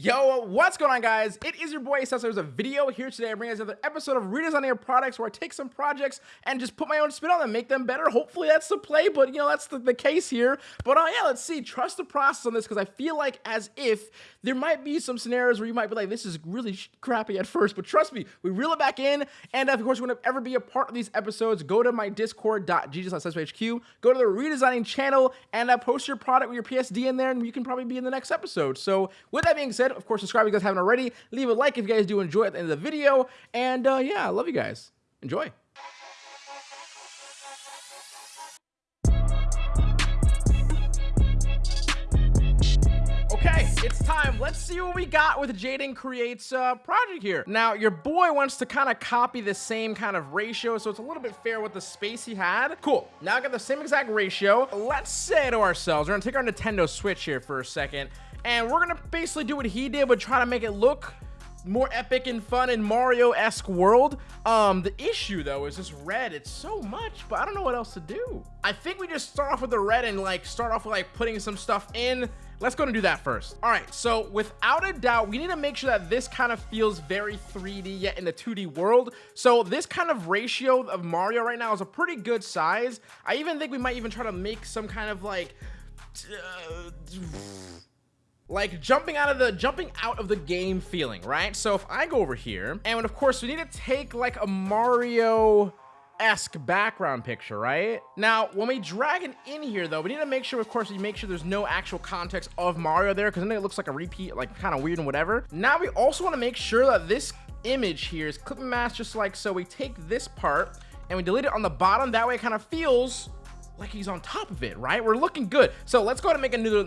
Yo, what's going on guys? It is your boy Cesar. There's a video here today. I bring you another episode of redesigning your products where I take some projects and just put my own spin on them, make them better. Hopefully that's the play, but you know, that's the, the case here. But uh, yeah, let's see. Trust the process on this because I feel like as if there might be some scenarios where you might be like, this is really crappy at first, but trust me, we reel it back in. And of course, you want to ever be a part of these episodes, go to my discord.gg go to the redesigning channel and uh, post your product with your PSD in there and you can probably be in the next episode. So with that being said, said, of course, subscribe if you guys haven't already. Leave a like if you guys do enjoy at the end of the video. And uh, yeah, I love you guys. Enjoy. Okay, it's time. Let's see what we got with Jaden Creates uh, project here. Now, your boy wants to kind of copy the same kind of ratio, so it's a little bit fair with the space he had. Cool. Now I got the same exact ratio. Let's say to ourselves, we're gonna take our Nintendo Switch here for a second, and we're gonna basically do what he did, but try to make it look more epic and fun in Mario-esque world. Um, the issue though is this red. It's so much, but I don't know what else to do. I think we just start off with the red and like start off with like putting some stuff in. Let's go and do that first. All right, so without a doubt, we need to make sure that this kind of feels very 3D yet in the 2D world. So this kind of ratio of Mario right now is a pretty good size. I even think we might even try to make some kind of like... Uh, like jumping out of the jumping out of the game feeling right? So if i go over here and of course we need to take like a mario esque background picture right? Now when we drag it in here though we need to make sure of course we make sure there's no actual context of mario there because then it looks like a repeat like kind of weird and whatever. Now we also want to make sure that this image here is clip and mask just like so we take this part and we delete it on the bottom. That way it kind of feels like he's on top of it right? We're looking good. So let's go ahead and make a new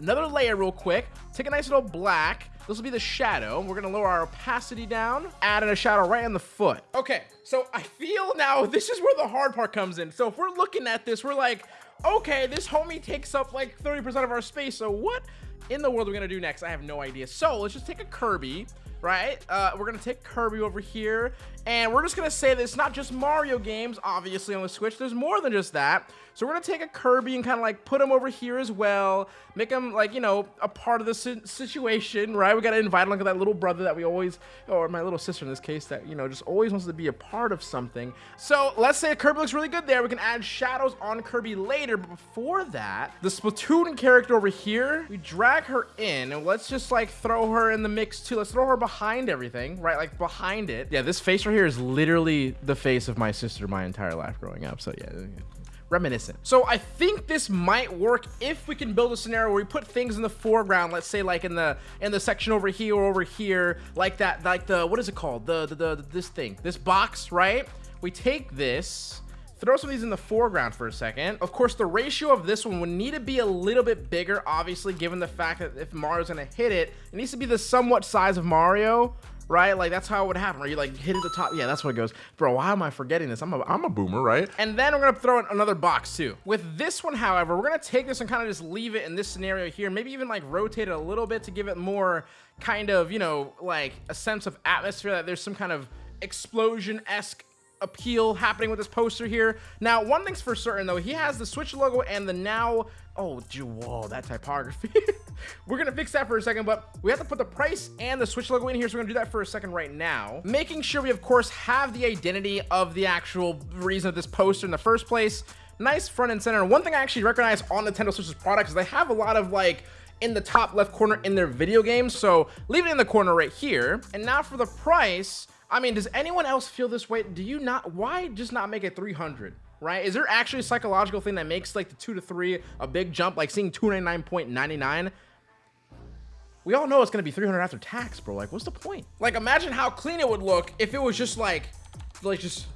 another layer real quick. Take a nice little black. This will be the shadow. We're gonna lower our opacity down, add in a shadow right on the foot. Okay, so I feel now this is where the hard part comes in. So if we're looking at this, we're like, okay, this homie takes up like 30% of our space. So what in the world are we gonna do next? I have no idea. So let's just take a Kirby right? Uh, we're gonna take Kirby over here, and we're just gonna say that it's not just Mario games, obviously, on the Switch. There's more than just that. So we're gonna take a Kirby and kind of like put him over here as well, make him like, you know, a part of the si situation, right? We gotta invite him like that little brother that we always, or my little sister in this case, that, you know, just always wants to be a part of something. So let's say Kirby looks really good there. We can add shadows on Kirby later, but before that, the Splatoon character over here, we drag her in, and let's just like throw her in the mix too. Let's throw her behind everything, right? Like behind it. Yeah, this face right here is literally the face of my sister my entire life growing up. So yeah, reminiscent. So I think this might work if we can build a scenario where we put things in the foreground, let's say like in the in the section over here or over here, like that, like the, what is it called? The, the, the, this thing, this box, right? We take this, throw some of these in the foreground for a second. Of course, the ratio of this one would need to be a little bit bigger, obviously, given the fact that if Mario's gonna hit it, it needs to be the somewhat size of Mario, right? Like that's how it would happen, right? You like hit at the top. Yeah, that's what it goes. Bro, why am I forgetting this? I'm a, I'm a boomer, right? And then we're gonna throw in another box too. With this one, however, we're gonna take this and kind of just leave it in this scenario here. Maybe even like rotate it a little bit to give it more kind of, you know, like a sense of atmosphere that there's some kind of explosion-esque appeal happening with this poster here. Now, one thing's for certain though, he has the Switch logo and the now, oh, whoa, that typography. we're gonna fix that for a second, but we have to put the price and the Switch logo in here, so we're gonna do that for a second right now. Making sure we, of course, have the identity of the actual reason of this poster in the first place. Nice front and center. One thing I actually recognize on Nintendo Switch's products is they have a lot of like in the top left corner in their video games. So leave it in the corner right here. And now for the price, I mean, does anyone else feel this way? Do you not? Why just not make it 300? Right? Is there actually a psychological thing that makes like the two to three a big jump, like seeing 299.99? We all know it's gonna be 300 after tax, bro. Like, what's the point? Like, imagine how clean it would look if it was just like, like just.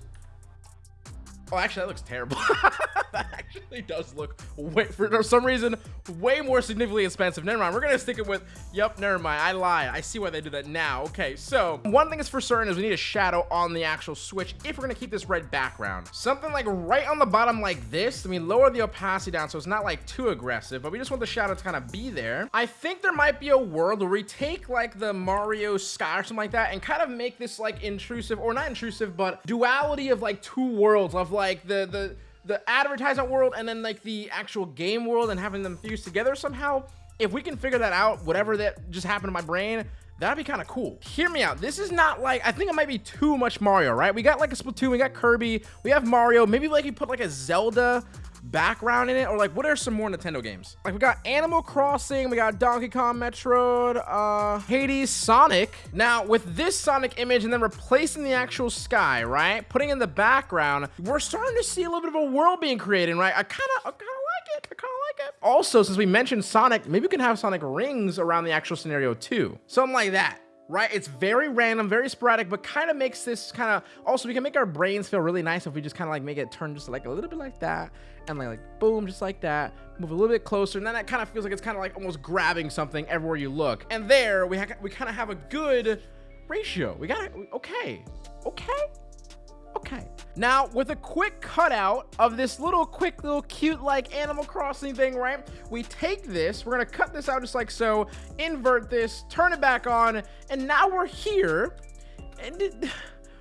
Oh, actually, that looks terrible. that actually does look way for some reason way more significantly expensive. Never mind we're gonna stick it with yep never mind. I lied i see why they do that now. Okay so one thing is for certain is we need a shadow on the actual switch if we're gonna keep this red background. Something like right on the bottom like this i mean lower the opacity down so it's not like too aggressive but we just want the shadow to kind of be there. I think there might be a world where we take like the mario sky or something like that and kind of make this like intrusive or not intrusive but duality of like two worlds of like the the the advertisement world and then like the actual game world and having them fused together somehow if we can figure that out, whatever that just happened to my brain, that'd be kind of cool. Hear me out. This is not like, I think it might be too much Mario, right? We got like a Splatoon, we got Kirby, we have Mario. Maybe like you put like a Zelda background in it or like what are some more nintendo games? Like we got animal crossing we got donkey kong metroid uh hades sonic. Now with this sonic image and then replacing the actual sky right putting in the background we're starting to see a little bit of a world being created right? I kind of i kind of like it. I kind of like it. Also since we mentioned sonic maybe we can have sonic rings around the actual scenario too. Something like that right? It's very random, very sporadic, but kind of makes this kind of, also we can make our brains feel really nice if we just kind of like make it turn just like a little bit like that and like, like boom, just like that, move a little bit closer. And then that kind of feels like it's kind of like almost grabbing something everywhere you look. And there we, we kind of have a good ratio. We got it. Okay. Okay. Now, with a quick cutout of this little quick little cute like Animal Crossing thing, right? We take this, we're gonna cut this out just like so, invert this, turn it back on, and now we're here. And it,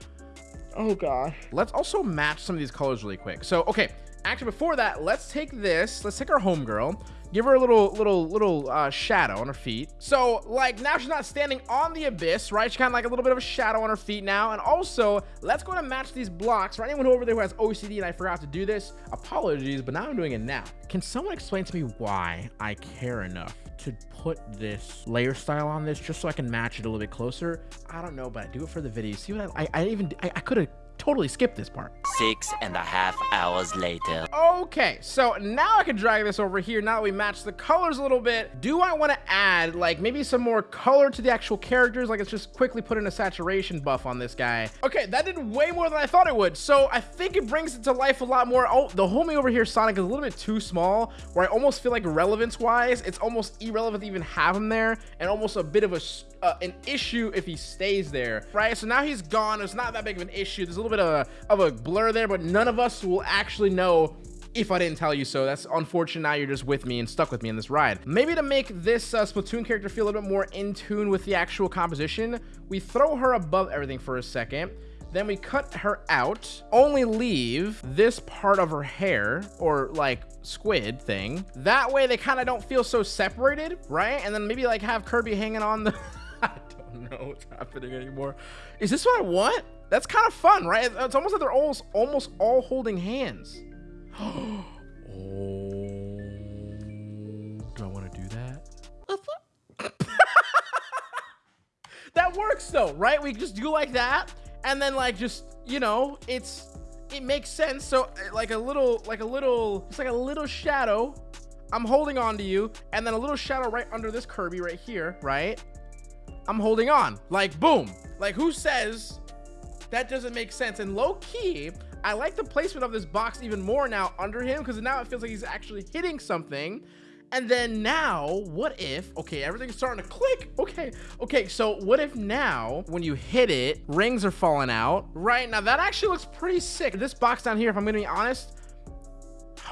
oh god. Let's also match some of these colors really quick. So, okay, actually before that, let's take this, let's take our homegirl, give her a little little little uh, shadow on her feet. So like now she's not standing on the abyss right? She's kind of like a little bit of a shadow on her feet now. And also let's go to match these blocks for anyone over there who has ocd and i forgot to do this. Apologies but now i'm doing it now can someone explain to me why i care enough to put this layer style on this just so I can match it a little bit closer. I don't know, but I do it for the video. See what I, I, I even, I, I could have totally skip this part. Six and a half hours later. Okay, so now I can drag this over here. Now that we match the colors a little bit, do I want to add like maybe some more color to the actual characters? Like let's just quickly put in a saturation buff on this guy. Okay, that did way more than I thought it would. So I think it brings it to life a lot more. Oh, the homie over here, Sonic, is a little bit too small where I almost feel like relevance wise, it's almost irrelevant to even have him there and almost a bit of a uh, an issue if he stays there, right? So now he's gone. It's not that big of an issue. There's a little bit of a, of a blur there, but none of us will actually know if I didn't tell you so. That's unfortunate. Now you're just with me and stuck with me in this ride. Maybe to make this uh, Splatoon character feel a little bit more in tune with the actual composition, we throw her above everything for a second. Then we cut her out, only leave this part of her hair or like squid thing. That way they kind of don't feel so separated, right? And then maybe like have Kirby hanging on the... I don't know what's happening anymore. Is this what I want? That's kind of fun, right? It's almost like they're almost, almost all holding hands. oh. Do I want to do that? that works though, right? We just do like that. And then like just, you know, it's, it makes sense. So eh, like a little, like a little, it's like a little shadow. I'm holding on to you. And then a little shadow right under this Kirby right here, right? I'm holding on. Like, boom. Like, who says that doesn't make sense? And low key, I like the placement of this box even more now under him because now it feels like he's actually hitting something. And then now, what if, okay, everything's starting to click. Okay, okay, so what if now, when you hit it, rings are falling out, right? Now that actually looks pretty sick. This box down here, if I'm gonna be honest,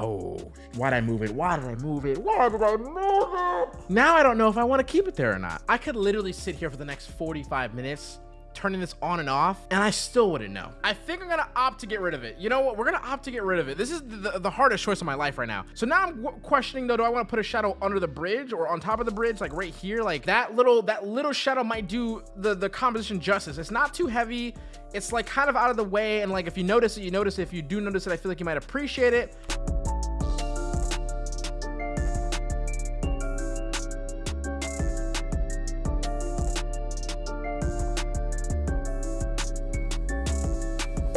Oh, why did I move it? Why did I move it? Why did I move it? Now I don't know if I want to keep it there or not. I could literally sit here for the next 45 minutes turning this on and off and I still wouldn't know. I think I'm gonna opt to get rid of it. You know what? We're gonna opt to get rid of it. This is the, the hardest choice of my life right now. So now I'm questioning though, do I want to put a shadow under the bridge or on top of the bridge, like right here? Like that little that little shadow might do the the composition justice. It's not too heavy. It's like kind of out of the way. And like if you notice it, you notice it. If you do notice it, I feel like you might appreciate it.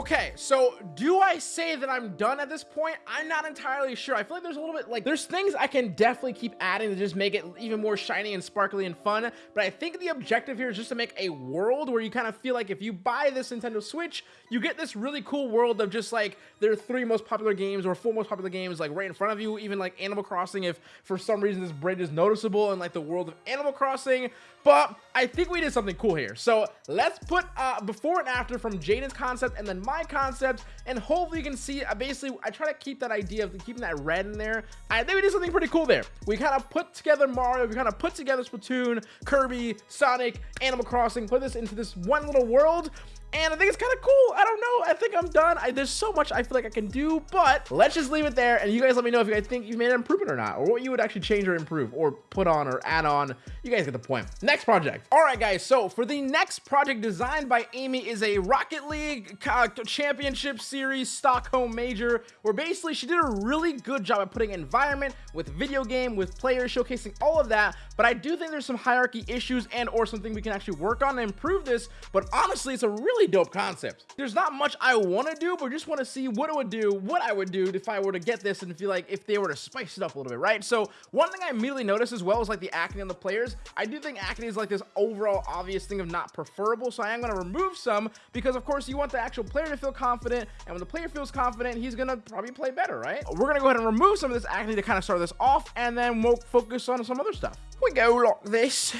Okay, so do I say that I'm done at this point? I'm not entirely sure. I feel like there's a little bit like there's things I can definitely keep adding to just make it even more shiny and sparkly and fun. But I think the objective here is just to make a world where you kind of feel like if you buy this Nintendo Switch, you get this really cool world of just like their three most popular games or four most popular games like right in front of you. Even like Animal Crossing, if for some reason this bridge is noticeable in like the world of Animal Crossing. But I think we did something cool here. So let's put uh, before and after from Jaden's concept and then my concept. And hopefully you can see, uh, basically, I try to keep that idea of keeping that red in there. I think we did something pretty cool there. We kind of put together Mario. We kind of put together Splatoon, Kirby, Sonic, Animal Crossing, put this into this one little world and I think it's kind of cool. I don't know. I think I'm done. I, there's so much I feel like I can do, but let's just leave it there. And you guys let me know if you guys think you've made an improvement or not, or what you would actually change or improve, or put on or add on. You guys get the point. Next project. All right, guys. So for the next project designed by Amy is a Rocket League uh, Championship Series Stockholm Major, where basically she did a really good job at putting environment with video game, with players, showcasing all of that. But I do think there's some hierarchy issues and or something we can actually work on and improve this. But honestly, it's a really dope concept. There's not much I want to do, but just want to see what it would do, what I would do if I were to get this and feel like if they were to spice it up a little bit, right? So one thing I immediately noticed as well is like the acne on the players. I do think acne is like this overall obvious thing of not preferable. So I am going to remove some because of course you want the actual player to feel confident. And when the player feels confident, he's going to probably play better, right? We're going to go ahead and remove some of this acne to kind of start this off and then we'll focus on some other stuff. We go lock this.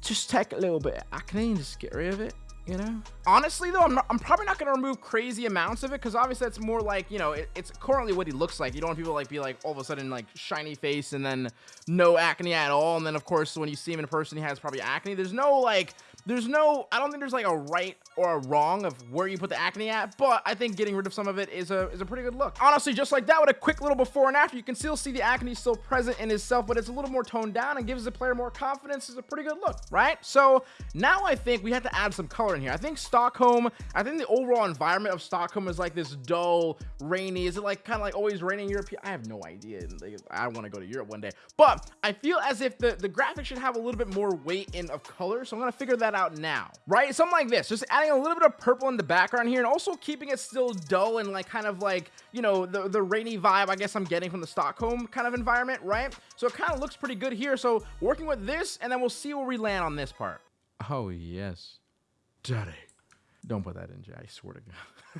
Just take a little bit of acne and just get rid of it you know? Honestly though i'm, not, I'm probably not going to remove crazy amounts of it because obviously that's more like you know it, it's currently what he looks like. You don't want people like be like all of a sudden like shiny face and then no acne at all. And then of course when you see him in person he has probably acne. There's no like there's no i don't think there's like a right or a wrong of where you put the acne at but i think getting rid of some of it is a is a pretty good look. Honestly just like that with a quick little before and after you can still see the acne still present in himself but it's a little more toned down and gives the player more confidence. Is a pretty good look right? So now i think we have to add some color in here. I think stockholm i think the overall environment of stockholm is like this dull rainy. Is it like kind of like always raining in europe? I have no idea. I want to go to europe one day. But i feel as if the the graphics should have a little bit more weight in of color so i'm gonna figure that out now. Right? Something like this. Just adding a little bit of purple in the background here and also keeping it still dull and like kind of like you know the the rainy vibe i guess i'm getting from the stockholm kind of environment right? So it kind of looks pretty good here. So working with this and then we'll see where we land on this part. Oh yes. Daddy. Don't put that in jay. I swear to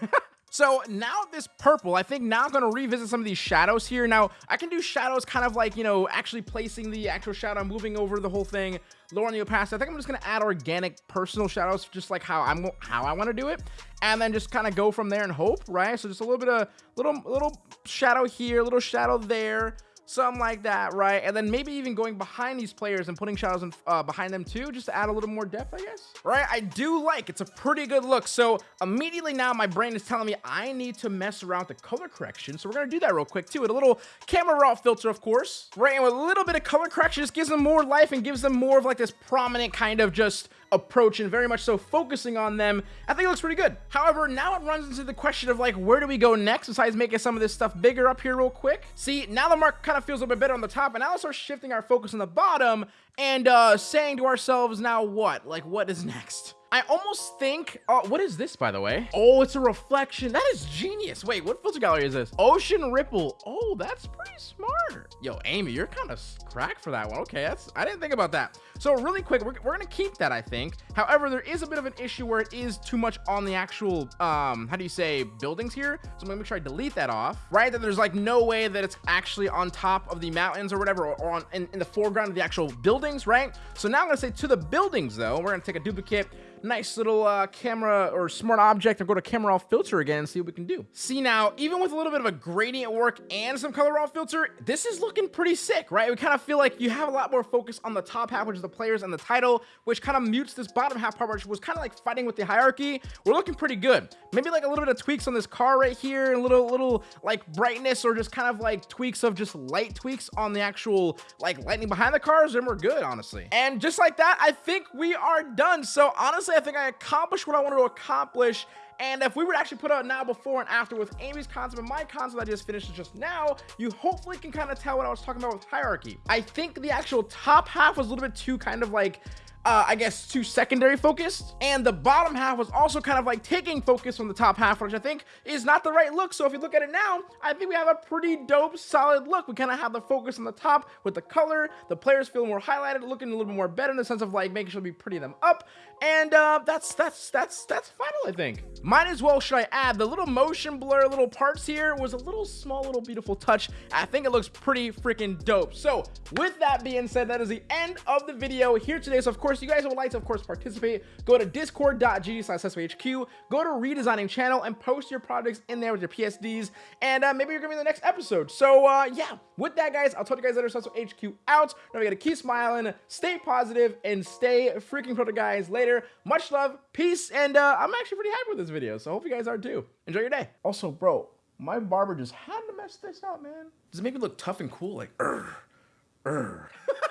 god So now this purple, I think now I'm going to revisit some of these shadows here. Now, I can do shadows kind of like, you know, actually placing the actual shadow, moving over the whole thing, lowering the opacity. I think I'm just going to add organic personal shadows, just like how I'm how I want to do it. And then just kind of go from there and hope, right? So just a little bit of little little shadow here, little shadow there something like that, right? And then maybe even going behind these players and putting shadows in, uh, behind them too, just to add a little more depth, I guess. Right? I do like, it's a pretty good look. So immediately now my brain is telling me I need to mess around with the color correction. So we're gonna do that real quick too, with a little camera raw filter, of course, right? And with a little bit of color correction, just gives them more life and gives them more of like this prominent kind of just approach and very much so focusing on them, I think it looks pretty good. However, now it runs into the question of like, where do we go next besides making some of this stuff bigger up here real quick? See, now the mark kind of feels a little bit better on the top, and now let's start shifting our focus on the bottom and uh, saying to ourselves, now what? Like, what is next? I almost think, uh, what is this, by the way? Oh, it's a reflection. That is genius. Wait, what filter gallery is this? Ocean Ripple. Oh, that's pretty smart. Yo, Amy, you're kind of cracked for that one. Okay, that's, I didn't think about that. So really quick, we're, we're going to keep that, I think. However, there is a bit of an issue where it is too much on the actual, um, how do you say, buildings here. So I'm going to make sure I delete that off, right? That there's like no way that it's actually on top of the mountains or whatever, or, or on in, in the foreground of the actual buildings, right? So now I'm going to say to the buildings, though, we're going to take a duplicate nice little uh, camera or smart object and go to camera raw filter again and see what we can do. See now, even with a little bit of a gradient work and some color raw filter, this is looking pretty sick, right? We kind of feel like you have a lot more focus on the top half, which is the players and the title, which kind of mutes this bottom half part, which was kind of like fighting with the hierarchy. We're looking pretty good. Maybe like a little bit of tweaks on this car right here, a little, little like brightness or just kind of like tweaks of just light tweaks on the actual like lightning behind the cars, and we're good, honestly. And just like that, I think we are done. So honestly, honestly, I think I accomplished what I wanted to accomplish. And if we were to actually put out now before and after with Amy's concept and my concept I just finished just now, you hopefully can kind of tell what I was talking about with hierarchy. I think the actual top half was a little bit too kind of like uh, I guess, too secondary focused. And the bottom half was also kind of like taking focus from the top half, which I think is not the right look. So if you look at it now, I think we have a pretty dope, solid look. We kind of have the focus on the top with the color. The players feel more highlighted, looking a little bit more better in the sense of like making sure we pretty them up. And uh, that's that's that's that's final, I think. Might as well should I add the little motion blur little parts here was a little small little beautiful touch. I think it looks pretty freaking dope. So with that being said, that is the end of the video here today. So of course course, you guys would like to, of course, participate, go to discord.gg slash HQ, go to redesigning channel and post your projects in there with your PSDs, and uh, maybe you're gonna be in the next episode. So uh, yeah, with that, guys, I'll talk to you guys later. So HQ out. Now we gotta keep smiling, stay positive, and stay freaking pro guys. Later, much love, peace, and uh, I'm actually pretty happy with this video. So I hope you guys are too. Enjoy your day. Also, bro, my barber just had to mess this up, man. Does it make me look tough and cool? Like, er, er.